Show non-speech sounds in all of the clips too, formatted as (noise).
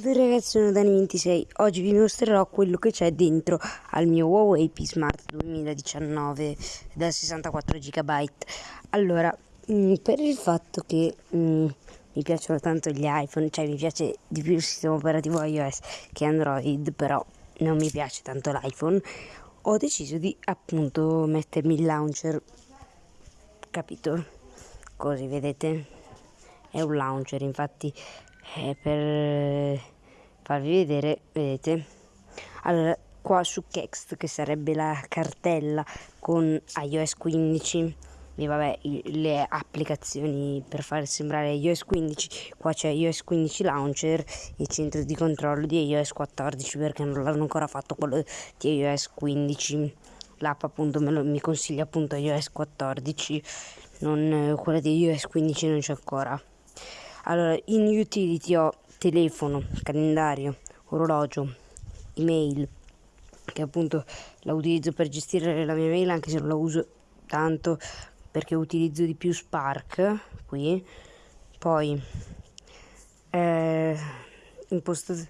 Ciao ragazzi, sono Dani26. Oggi vi mostrerò quello che c'è dentro al mio Huawei P Smart 2019 da 64 GB. Allora, mm, per il fatto che mm, mi piacciono tanto gli iPhone, cioè mi piace di più il sistema operativo iOS che Android, però non mi piace tanto l'iPhone, ho deciso di appunto mettermi il launcher, capito? Così vedete? È un launcher, infatti eh, per farvi vedere, vedete? Allora, qua su Kext, che sarebbe la cartella con iOS 15, e vabbè, le applicazioni per far sembrare iOS 15, qua c'è iOS 15 Launcher e centro di controllo di iOS 14 perché non l'hanno ancora fatto quello di iOS 15 l'app appunto lo, mi consiglia appunto iOS 14 non quella di iOS 15 non c'è ancora allora, in utility ho telefono, calendario, orologio, email, che appunto la utilizzo per gestire la mia mail anche se non la uso tanto perché utilizzo di più Spark qui. Poi eh, impostazione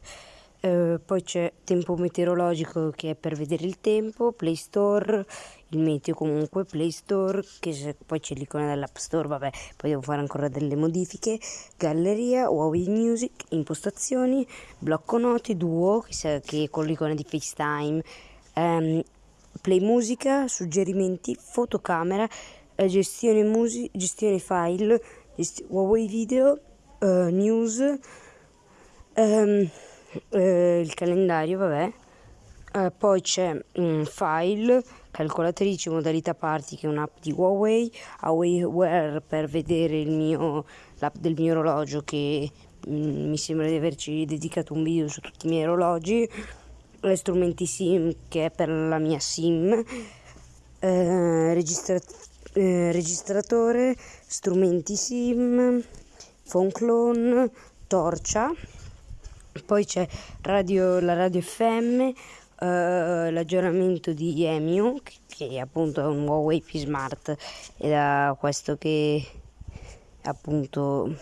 Uh, poi c'è tempo meteorologico che è per vedere il tempo, Play Store, il meteo comunque, Play Store, che poi c'è l'icona dell'App Store, vabbè, poi devo fare ancora delle modifiche, Galleria, Huawei Music, impostazioni, blocco noti, Duo, che, che con l'icona di FaceTime, um, Play Musica, suggerimenti, fotocamera, eh, gestione, music, gestione file, gesti- Huawei Video, uh, News, um, eh, il calendario, vabbè. Eh, poi c'è un file, calcolatrice, modalità party che è un'app di Huawei, Huawei Wear per vedere mio, l'app del mio orologio che mm, mi sembra di averci dedicato un video su tutti i miei orologi, eh, strumenti SIM che è per la mia SIM, eh, registra- eh, registratore, strumenti SIM, phone clone, torcia poi c'è radio, la radio FM, eh, l'aggiornamento di EMU, che, che appunto è un Huawei P Smart, ed è questo che appunto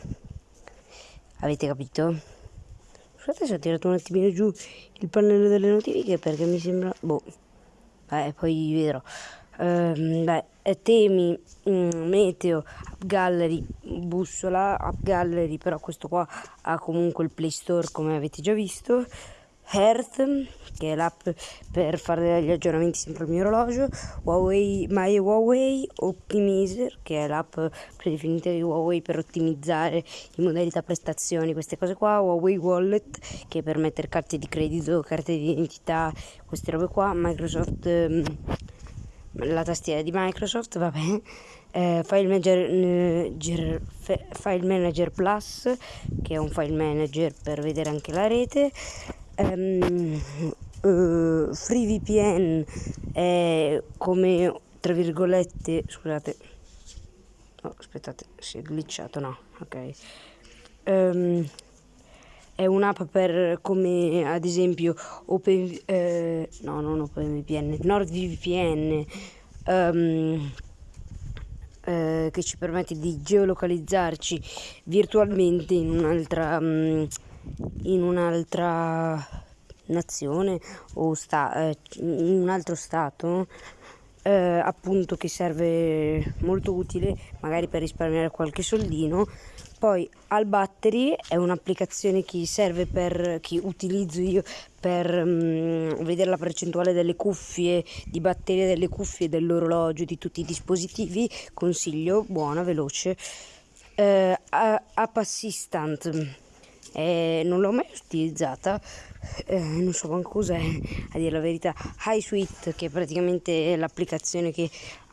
avete capito? Scusate se ho tirato un attimino giù il pannello delle notifiche perché mi sembra... boh, beh, poi vedrò. Um, beh, temi, um, meteo, app gallery, bussola, app gallery, però questo qua ha comunque il Play Store come avete già visto. Hearth, che è l'app per fare gli aggiornamenti sempre al mio orologio, Huawei, My Huawei Optimizer, che è l'app predefinita di Huawei per ottimizzare in modalità prestazioni, queste cose qua, Huawei Wallet, che per mettere carte di credito, carte di identità, queste robe qua, Microsoft... Um, la tastiera di Microsoft, vabbè, eh, file, manager, file Manager Plus, che è un file manager per vedere anche la rete, um, uh, FreeVPN è come, tra virgolette, scusate, oh, aspettate, si è glitchato, no, ok. Um, è un'app per come ad esempio Open eh, no non OpenVPN NordVPN um, eh, che ci permette di geolocalizzarci virtualmente in un'altra um, in un'altra nazione o sta, eh, in un altro stato eh, appunto che serve molto utile magari per risparmiare qualche soldino poi Al Battery è un'applicazione che serve per che utilizzo io per um, vedere la percentuale delle cuffie, di batteria delle cuffie, dell'orologio, di tutti i dispositivi. Consiglio, buona, veloce. Uh, App Assistant eh, non l'ho mai utilizzata, eh, non so manco cos'è a dire la verità. iSuite che è praticamente l'applicazione che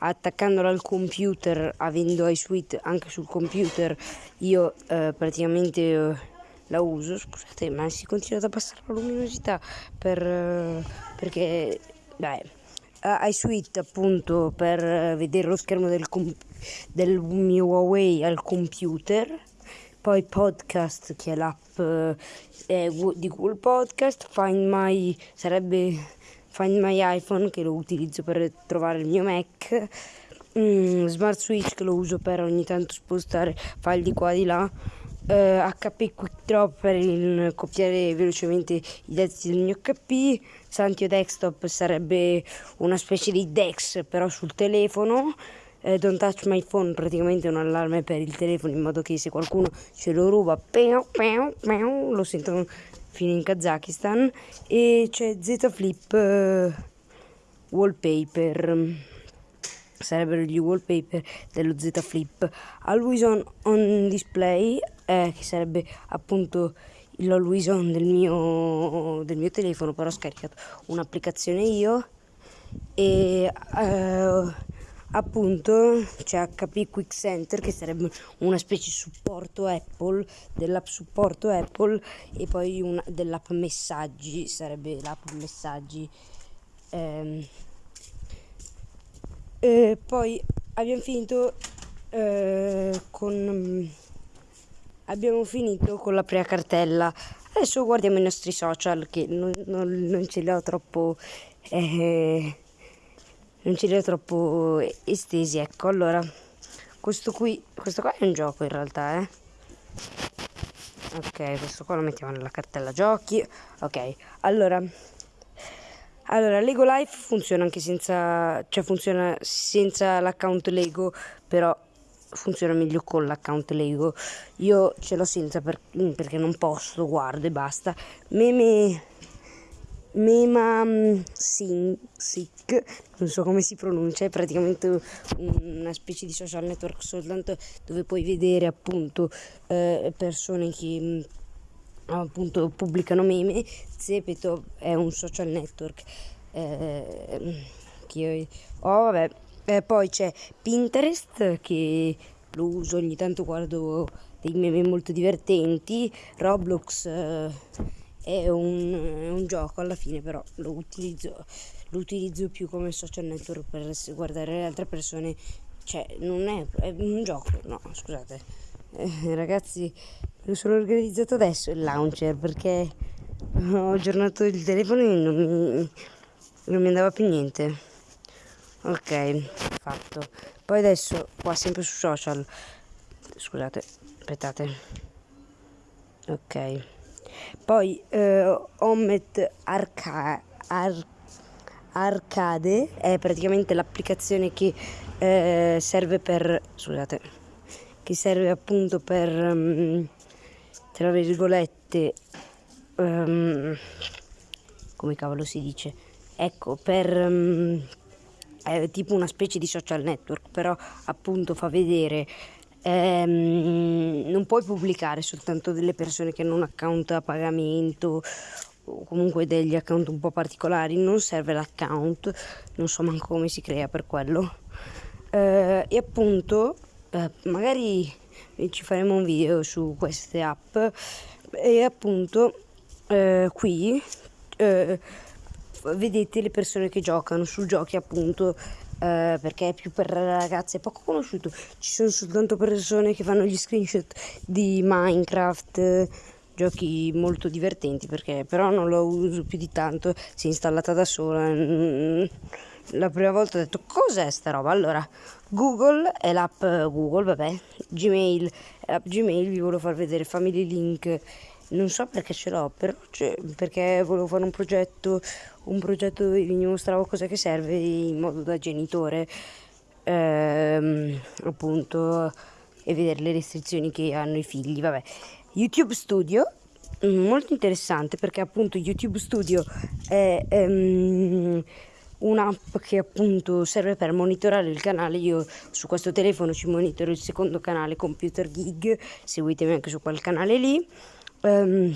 attaccandola al computer, avendo iSuite anche sul computer, io eh, praticamente eh, la uso. Scusate, ma si continua ad abbassare la luminosità per, eh, perché, beh, iSuite appunto per vedere lo schermo del, del mio Huawei al computer poi podcast che è l'app eh, di Google Podcast, Find My sarebbe Find My iPhone che lo utilizzo per trovare il mio Mac, mm, Smart Switch che lo uso per ogni tanto spostare file di qua e di là, eh, HP Quick Drop per il, copiare velocemente i dati del mio HP, Santio Desktop sarebbe una specie di Dex però sul telefono, eh, Don't Touch My Phone praticamente un allarme per il telefono in modo che se qualcuno ce lo ruba pew, pew, pew, lo sentono fino in Kazakistan e c'è Z Flip eh, Wallpaper sarebbero gli wallpaper dello Z Flip. Always on, on display, eh, che sarebbe appunto l'always on del mio, del mio telefono, però ho scaricato un'applicazione io e eh, appunto c'è HP Quick Center che sarebbe una specie di supporto Apple dell'app supporto Apple e poi una, dell'app messaggi sarebbe l'app messaggi. Ehm, e poi abbiamo finito eh, con abbiamo finito con la prima cartella. Adesso guardiamo i nostri social che non, non, non ce li ho troppo eh, non ce li ho troppo estesi ecco allora questo qui questo qua è un gioco in realtà eh ok questo qua lo mettiamo nella cartella giochi ok allora allora, Lego Life funziona anche senza, cioè funziona senza l'account Lego, però funziona meglio con l'account Lego. Io ce l'ho senza per, perché non posso, guardo e basta. Meme Mema mm, Sick, non so come si pronuncia, è praticamente una specie di social network soltanto dove puoi vedere appunto eh, persone che mm, appunto pubblicano meme, Zepeto è un social network eh, che ho, vabbè, eh, poi c'è Pinterest che lo uso ogni tanto guardo dei meme molto divertenti, Roblox eh, è, un, è, un, gioco alla fine però lo utilizzo, lo utilizzo più come social network per guardare le altre persone, cioè non è, è un gioco, no scusate. Eh, ragazzi lo sono organizzato adesso il launcher perché ho aggiornato il telefono e non mi, non mi andava più niente. Ok, fatto. Poi adesso qua sempre su social. Scusate, aspettate. Ok. Poi eh, Omet Arca Ar Arcade è praticamente l'applicazione che eh, serve per scusate che serve appunto per um, tra virgolette, um, come cavolo si dice, ecco, per... Um, è tipo una specie di social network, però appunto fa vedere ehm, non puoi pubblicare soltanto delle persone che hanno un account a pagamento o comunque degli account un po' particolari, non serve l'account, non so manco come si crea per quello. Eh, e appunto, eh, magari ci faremo un video su queste app e appunto eh, qui eh, vedete le persone che giocano su giochi appunto eh, perché è più per ragazze poco conosciuto. Ci sono soltanto persone che fanno gli screenshot di Minecraft giochi molto divertenti perché però non lo uso più di tanto si è installata da sola. La prima volta ho detto cos'è sta roba? Allora Google è l'app Google vabbè Gmail. È l'app Gmail vi volevo far vedere Family Link non so perché ce l'ho però perché volevo fare un progetto un progetto dove vi mostravo cosa che serve in modo da genitore ehm, appunto e vedere le restrizioni che hanno i figli vabbè YouTube Studio molto interessante perché appunto YouTube Studio è ehm, un'app che appunto serve per monitorare il canale. Io su questo telefono ci monitoro il secondo canale Computer Gig, seguitemi anche su quel canale lì. Um,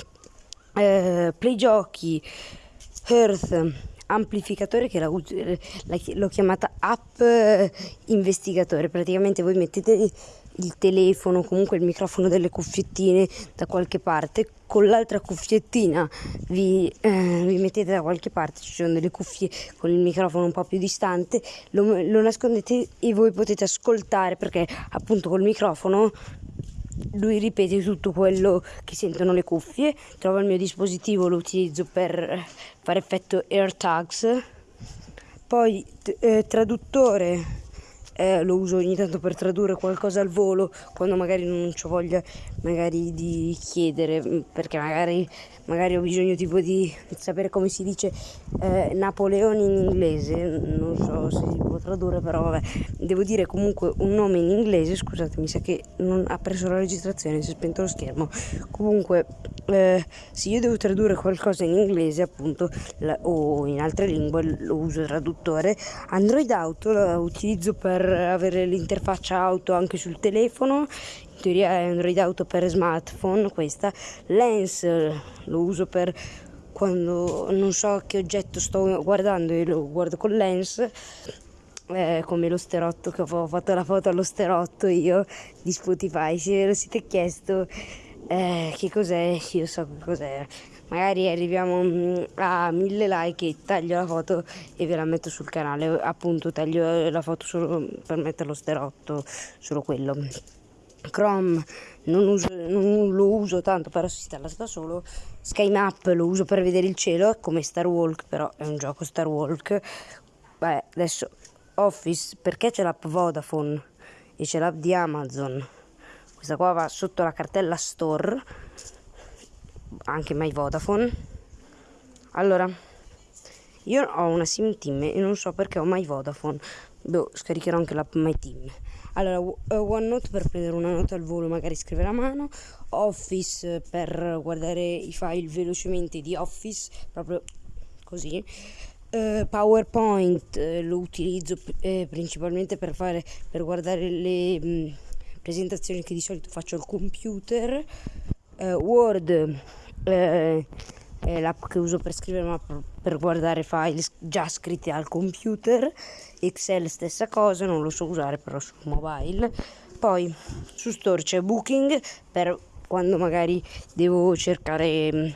eh, Play Giochi, Earth, amplificatore che la, la, l'ho chiamata app investigatore. Praticamente voi mettete il telefono, comunque il microfono delle cuffiettine da qualche parte, con l'altra cuffiettina vi, eh, vi, mettete da qualche parte, ci sono delle cuffie con il microfono un po' più distante, lo, lo nascondete e voi potete ascoltare perché appunto col microfono lui ripete tutto quello che sentono le cuffie, trovo il mio dispositivo, lo utilizzo per fare effetto AirTags, poi eh, traduttore eh, lo uso ogni tanto per tradurre qualcosa al volo quando magari non ho voglia magari di chiedere mm, perché magari, magari ho bisogno tipo di sapere come si dice eh, Napoleone in inglese. Non so se si può tradurre però vabbè. Devo dire comunque un nome in inglese scusate mi sa che non ha preso la registrazione si è spento lo schermo. Comunque eh, se io devo tradurre qualcosa in inglese appunto la, o in altre lingue lo uso il traduttore. Android Auto lo utilizzo per avere l'interfaccia auto anche sul telefono. In teoria è Android Auto per smartphone questa. Lens lo uso per quando non so che oggetto sto guardando e lo guardo con Lens. Eh, come lo sterotto che ho fatto la foto allo sterotto io di Spotify. Se lo siete chiesto eh, che cos'è? Io so che cos'è. Magari arriviamo mm, a mille like e taglio la foto e ve la metto sul canale. Appunto taglio la foto solo per mettere lo sterotto solo quello. Chrome non, uso, non lo uso tanto però si installa da solo. SkyMap lo uso per vedere il cielo come Star Walk però è un gioco Star Walk. Beh, adesso Office perché c'è l'app Vodafone e c'è l'app di Amazon questa qua va sotto la cartella Store anche My Vodafone. Allora io ho una sim team e non so perché ho My Vodafone. Boh, scaricherò anche l'app My Team allora OneNote per prendere una nota al volo magari scrivere a mano. Office per guardare i file velocemente di Office proprio così. Uh, PowerPoint uh, lo utilizzo uh, principalmente per, fare, per guardare le mh, mm, presentazioni che di solito faccio al computer. Word è l'app che uso per scrivere ma per, guardare file già scritti al computer. Excel stessa cosa, non lo so usare però sul mobile. Poi su Store c'è Booking per quando magari devo cercare mm,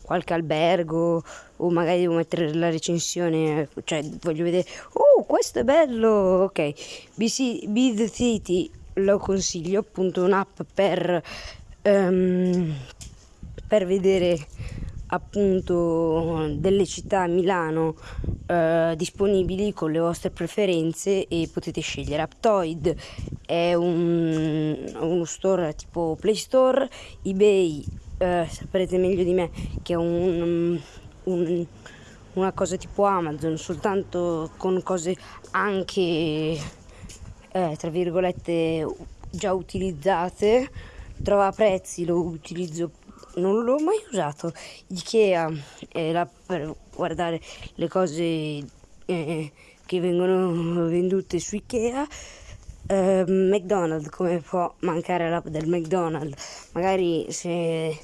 qualche albergo o magari devo mettere la recensione, cioè voglio vedere, oh questo è bello, ok, BC, The City lo consiglio, appunto un'app per, um, per vedere appunto delle città a Milano eh, disponibili con le vostre preferenze e potete scegliere. Aptoid è un, uno store tipo Play Store ebay eh, saprete meglio di me che è un, un, una cosa tipo Amazon, soltanto con cose anche, eh, tra virgolette, già utilizzate. Trova prezzi, lo utilizzo, non l'ho mai usato. Ikea è là per guardare le cose eh, che vengono vendute su Ikea. Uh, McDonald's, come può mancare l'app del McDonald's? Magari se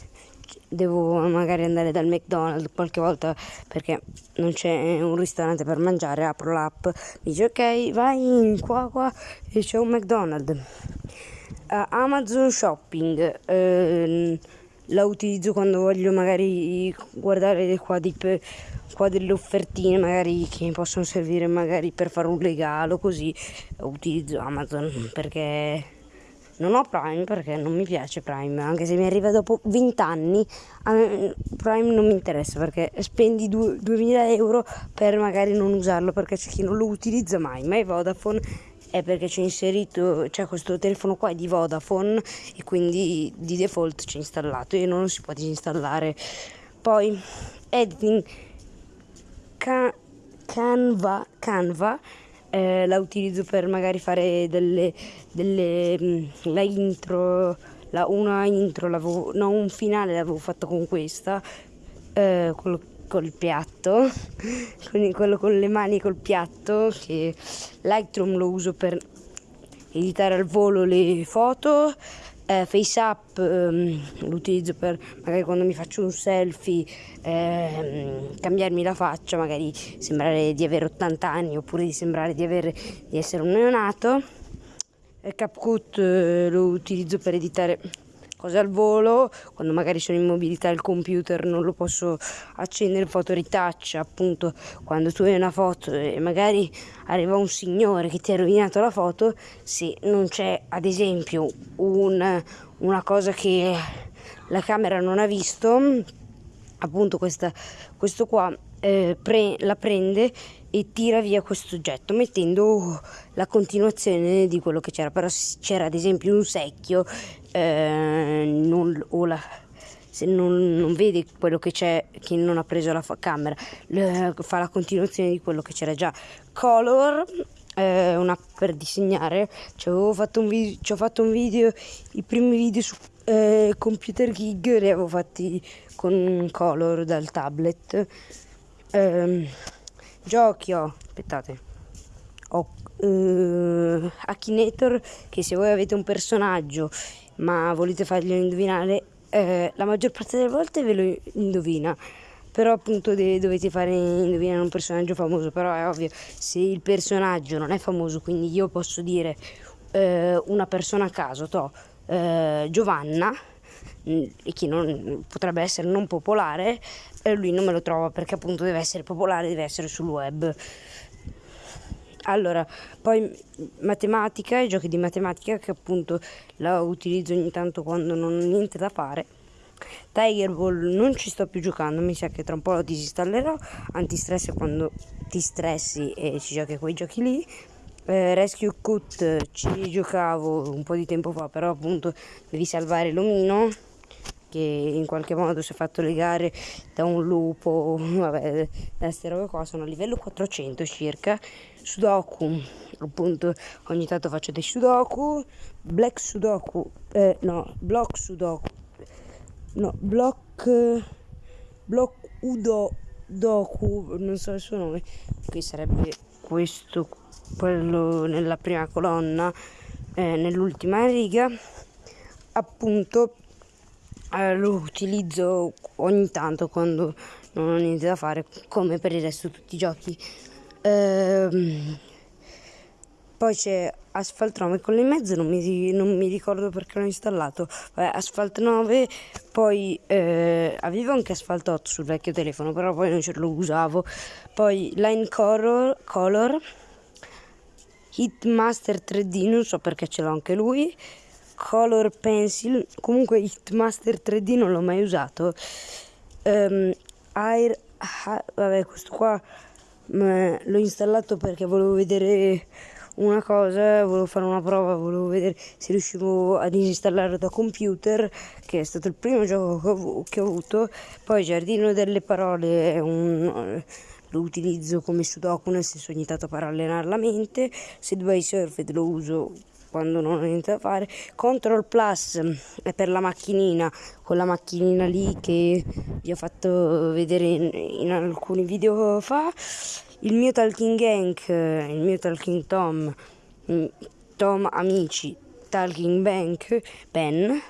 devo magari andare dal McDonald's qualche volta perché non c'è un ristorante per mangiare, apro l'app, dice ok, vai qua qua e c'è un McDonald's. Uh, Amazon Shopping uh, la utilizzo quando voglio magari guardare qua, di, qua delle offertine magari che mi possono servire magari per fare un regalo così utilizzo Amazon perché non ho Prime perché non mi piace Prime, anche se mi arriva dopo 20 anni, Prime non mi interessa perché spendi 2000 euro per magari non usarlo perché c'è chi non lo utilizza mai, ma è Vodafone è perché c'è inserito, c'è questo telefono qua è di Vodafone e quindi di default c'è installato e non si può disinstallare. Poi editing Canva, Canva eh, la utilizzo per magari fare delle, delle mm, la intro, la, una intro, no un finale l'avevo fatto con questa, eh, col, col piatto, (laughs) quindi quello con le mani col piatto, che Lightroom lo uso per editare al volo le foto eh, FaceApp ehm, lo utilizzo per magari quando mi faccio un selfie ehm, cambiarmi la faccia, magari sembrare di avere 80 anni oppure di sembrare di, avere, di essere un neonato. CapCut eh, lo utilizzo per editare cose al volo, quando magari sono in mobilità il computer non lo posso accendere, foto retouch, appunto quando tu hai una foto e magari arriva un signore che ti ha rovinato la foto, se non c'è ad esempio un, una cosa che la camera non ha visto, appunto questa, questo qua eh, pre, la prende e tira via questo oggetto mettendo la continuazione di quello che c'era. Però se c'era ad esempio un secchio eh, non, o la, se non, non, vede quello che c'è chi non ha preso la camera le, fa la continuazione di quello che c'era già. Color eh, un'app per disegnare ci avevo fatto un video ci ho fatto un video i primi video su eh, computer gig li avevo fatti con color dal tablet eh, ho aspettate. Ho eh, Akinator che se voi avete un personaggio ma volete farglielo indovinare eh, la maggior parte delle volte ve lo indovina. Però appunto dovete fare indovinare un personaggio famoso. Però è ovvio se il personaggio non è famoso quindi io posso dire eh, una persona a caso to eh, Giovanna mm, e chi non, potrebbe essere non popolare eh, lui non me lo trova perché appunto deve essere popolare deve essere sul web allora, poi matematica, i giochi di matematica che appunto la utilizzo ogni tanto quando non ho niente da fare. Tiger Ball non ci sto più giocando, mi sa che tra un po' lo disinstallerò. Antistress quando ti stressi e ci giochi quei giochi lì. Eh, Rescue Cut ci giocavo un po' di tempo fa, però appunto devi salvare l'omino che in qualche modo si è fatto legare da un lupo, (laughs) vabbè, queste robe qua, sono a livello 400 circa, Sudoku, appunto ogni tanto faccio dei Sudoku, Black Sudoku, eh, no, Block Sudoku, no, Block, Block Udo Doku, non so il suo nome, qui sarebbe questo, quello nella prima colonna, eh, nell'ultima riga, appunto eh, lo utilizzo ogni tanto quando non ho niente da fare, come per il resto tutti i giochi. Ehm, poi c'è Asphalt 9 con le mezze, non mi, non mi ricordo perché l'ho installato. Vabbè, Asphalt 9, poi eh, avevo anche Asphalt 8 sul vecchio telefono, però poi non ce lo usavo. Poi Line Color, Color Hitmaster 3D, non so perché ce l'ho anche lui. Color Pencil, comunque Hitmaster 3D non l'ho mai usato. Um, Air, ah, vabbè, questo qua l'ho installato perché volevo vedere una cosa, volevo fare una prova, volevo vedere se riuscivo ad installarlo da computer, che è stato il primo gioco che ho, avuto. Poi Giardino delle Parole è un lo utilizzo come sudoku nel senso ogni tanto per allenare la mente Subway Surfed lo uso quando non ho niente da fare. Control Plus è per la macchinina quella macchinina lì che vi ho fatto vedere in, in alcuni video fa. Il mio Talking Gank il mio Talking Tom Tom Amici Talking Bank Ben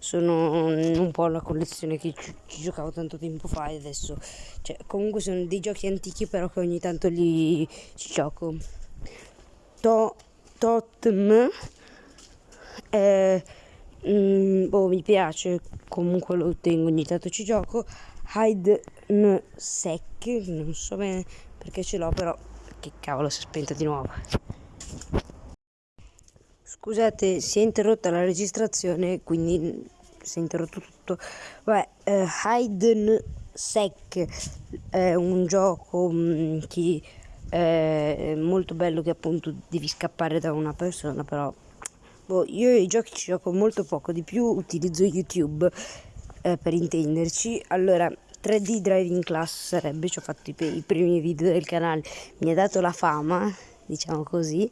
sono un po' la collezione che ci, ci, giocavo tanto tempo fa e adesso cioè, comunque sono dei giochi antichi però che ogni tanto li ci gioco. To, Totm eh, mm, boh, mi piace comunque lo tengo ogni tanto ci gioco Hide Sec non so bene perché ce l'ho però che cavolo si è spenta di nuovo Scusate, si è interrotta la registrazione, quindi si è interrotto tutto. Vabbè, eh, Hide Sec è un gioco mh, mm, che è molto bello che appunto devi scappare da una persona, però boh, io i giochi ci gioco molto poco, di più utilizzo YouTube eh, per intenderci. Allora, 3D Driving Class sarebbe, ci ho fatto i, i primi video del canale, mi ha dato la fama, diciamo così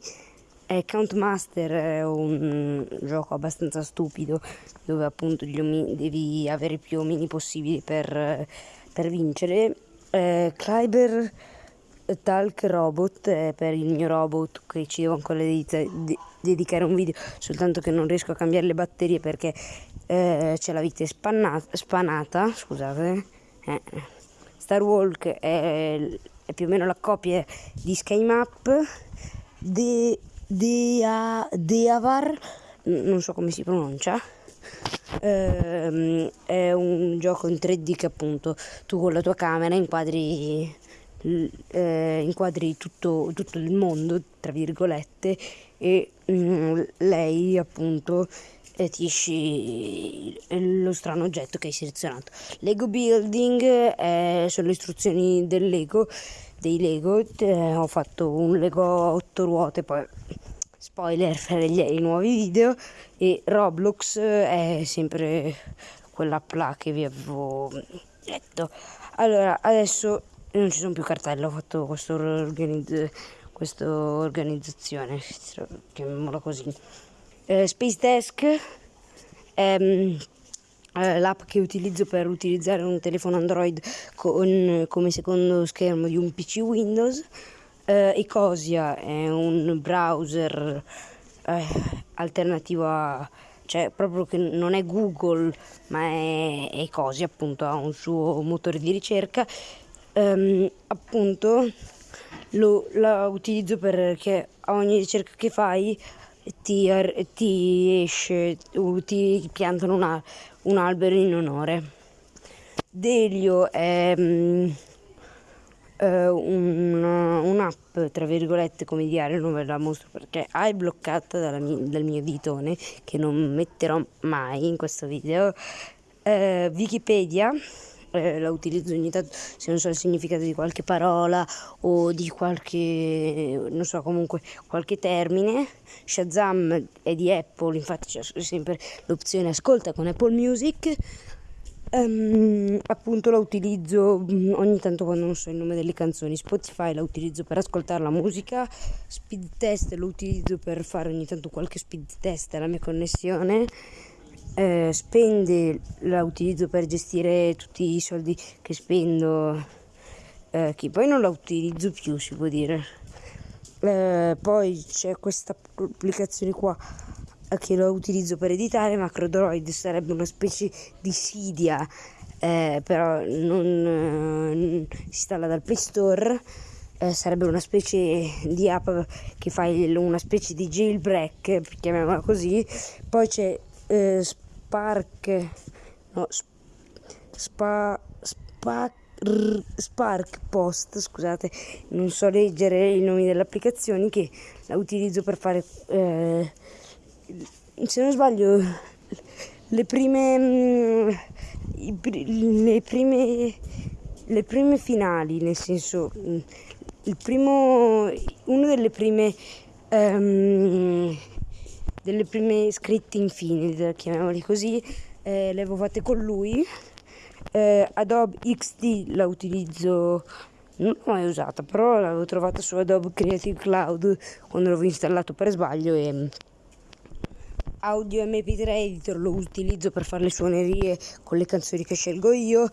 eh, Count Master è un gioco abbastanza stupido dove appunto devi avere più omini possibili per, per vincere. Eh, Kleiber Talk Robot è per il mio robot che ci devo ancora dedica dedicare un video soltanto che non riesco a cambiare le batterie perché eh, c'è la vite spannata, spanata scusate eh. Star Walk è, è, più o meno la copia di Sky Map di Dea, Deavar, non so come si pronuncia, ehm, è un gioco in 3D che appunto tu con la tua camera inquadri, eh, inquadri tutto, tutto, il mondo, tra virgolette, e mh, mm, lei appunto eh, esci lo strano oggetto che hai selezionato. Lego Building eh, sono le istruzioni del Lego dei Lego, eh, ho fatto un Lego a 8 ruote, poi spoiler per i nuovi video e Roblox è sempre quella là che vi avevo detto. Allora, adesso non ci sono più cartelle, ho fatto questo organizz- questa organizzazione, chiamiamola così. Eh, Space Desk è mm, eh, l'app che utilizzo per utilizzare un telefono Android con, come secondo schermo di un PC Windows. Eh, Ecosia è un browser eh, alternativo a cioè proprio che non è Google ma è, è Ecosia appunto ha un suo motore di ricerca ehm, appunto lo, la utilizzo perché a ogni ricerca che fai ti, ti esce ti piantano una, un albero in onore. Delio è um, un, un'app tra virgolette come diario non ve la mostro perché è bloccata mia, dal mio editone che non metterò mai in questo video. Uh, Wikipedia eh, la utilizzo ogni tanto se non so il significato di qualche parola o di qualche, non so, comunque qualche termine. Shazam è di Apple, infatti c'è sempre l'opzione ascolta con Apple Music. Um, appunto la utilizzo mm, ogni tanto quando non so il nome delle canzoni Spotify la utilizzo per ascoltare la musica speed test lo utilizzo per fare ogni tanto qualche speed test alla mia connessione eh, spende la utilizzo per gestire tutti i soldi che spendo. Eh, che poi non la utilizzo più si può dire. Eh, poi c'è questa applicazione qua eh, che la utilizzo per editare Macrodroid sarebbe una specie di Sidia eh, però non eh, si installa dal Play Store. Eh, sarebbe una specie di app che fa una specie di jailbreak, chiamiamola così. Poi c'è eh, Spark, no, spa, spa, Spark Post, scusate, non so leggere i nomi delle applicazioni che la utilizzo per fare, eh, se non sbaglio, le prime, mm, le prime, le prime finali, nel senso, mm, il primo, una delle prime um, delle prime scritte infine, chiamiamoli così, eh, le avevo fatte con lui. Eh, Adobe XD la utilizzo, non l'ho mai usata, però l'avevo trovata su Adobe Creative Cloud quando l'avevo installato per sbaglio e Audio MP3 Editor lo utilizzo per fare le suonerie con le canzoni che scelgo io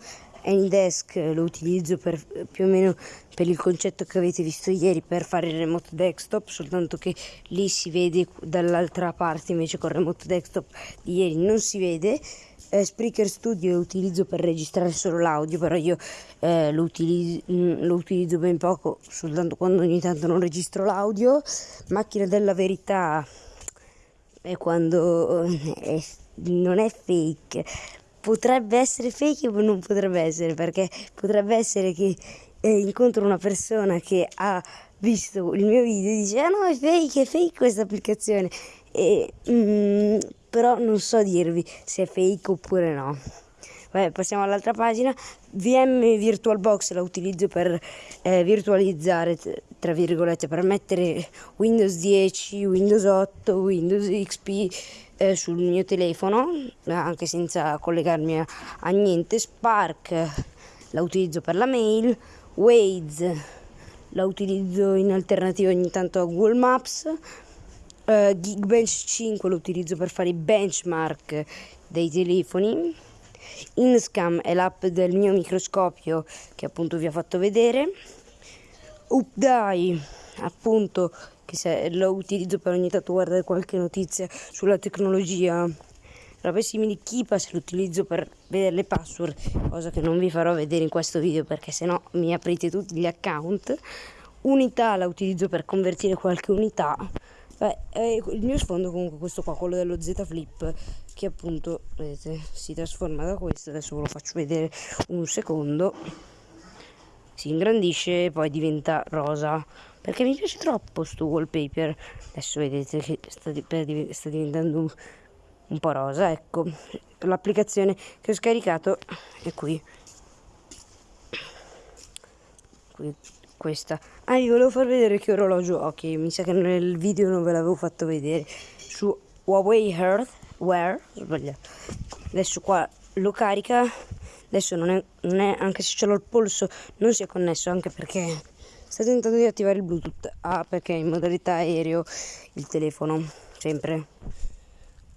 Anydesk lo utilizzo per, più o meno per il concetto che avete visto ieri per fare il remote desktop soltanto che lì si vede dall'altra parte invece con il remote desktop di ieri non si vede. Eh, Spreaker Studio lo utilizzo per registrare solo l'audio però io eh, lo, utilizzo, mm, lo, utilizzo ben poco soltanto quando ogni tanto non registro l'audio. Macchina della verità è quando eh, è, non è fake potrebbe essere fake o non potrebbe essere, perché potrebbe essere che eh, incontro una persona che ha visto il mio video e dice ah no è fake, è fake questa applicazione, e, mm, però non so dirvi se è fake oppure no. Vabbè, passiamo all'altra pagina. VM VirtualBox la utilizzo per eh, virtualizzare, tra virgolette, per mettere Windows 10, Windows 8, Windows XP eh, sul mio telefono, anche senza collegarmi a, a niente. Spark la utilizzo per la mail, Waze la utilizzo in alternativa ogni tanto a Google Maps. Uh, Geekbench 5 lo utilizzo per fare i benchmark dei telefoni. Inscam è l'app del mio microscopio che appunto vi ho fatto vedere. UpDai appunto che lo utilizzo per ogni tanto guardare qualche notizia sulla tecnologia. Robe simili Keepass lo utilizzo per vedere le password cosa che non vi farò vedere in questo video perché sennò mi aprite tutti gli account. Unità la utilizzo per convertire qualche unità. Beh, eh, il mio sfondo comunque questo qua quello dello Z Flip che appunto vedete si trasforma da questo adesso ve lo faccio vedere un secondo. Si ingrandisce e poi diventa rosa perché mi piace troppo sto wallpaper adesso vedete che sta, sta diventando un, un po' rosa ecco l'applicazione che ho scaricato è qui, qui questa. Ah, vi volevo far vedere che orologio ho, che mi sa che nel video non ve l'avevo fatto vedere. Su Huawei Earth Wear, sbagliato. Adesso qua lo carica. Adesso non è, non è, anche se ce l'ho il polso, non si è connesso, anche perché sta tentando di attivare il Bluetooth. Ah, perché è in modalità aereo il telefono, sempre.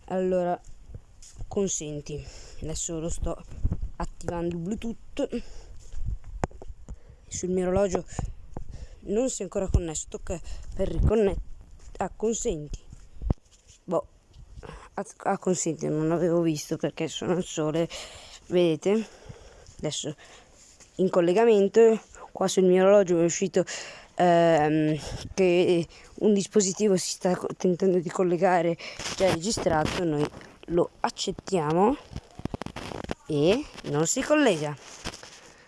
Allora, consenti. Adesso lo sto attivando il Bluetooth sul mio orologio non si è ancora connesso tocca per riconnettere ah consenti boh ah consenti non avevo visto perché sono al sole vedete adesso in collegamento qua sul mio orologio è uscito ehm, che un dispositivo si sta tentando di collegare già registrato noi lo accettiamo e non si collega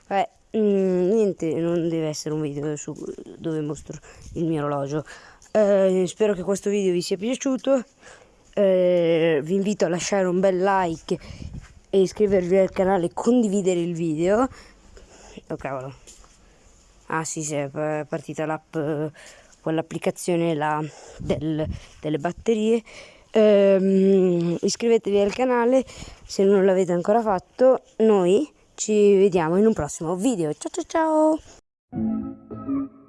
Vabbè, Mm, niente, non deve essere un video su, dove mostro il mio orologio. Eh, spero che questo video vi sia piaciuto. Eh, vi invito a lasciare un bel like e iscrivervi al canale e condividere il video. Oh cavolo. Ah sì, sì, è partita l'app, quell'applicazione là del, delle batterie. Eh, iscrivetevi al canale se non l'avete ancora fatto. Noi ci vediamo in un prossimo video. Ciao ciao ciao!